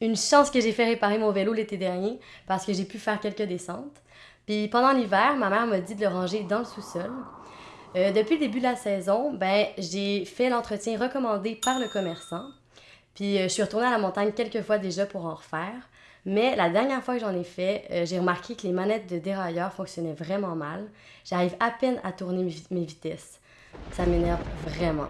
Une chance que j'ai fait réparer mon vélo l'été dernier parce que j'ai pu faire quelques descentes. Puis pendant l'hiver, ma mère m'a dit de le ranger dans le sous-sol. Euh, depuis le début de la saison, ben, j'ai fait l'entretien recommandé par le commerçant. Puis euh, je suis retournée à la montagne quelques fois déjà pour en refaire. Mais la dernière fois que j'en ai fait, euh, j'ai remarqué que les manettes de dérailleur fonctionnaient vraiment mal. J'arrive à peine à tourner mes vitesses. Ça m'énerve vraiment.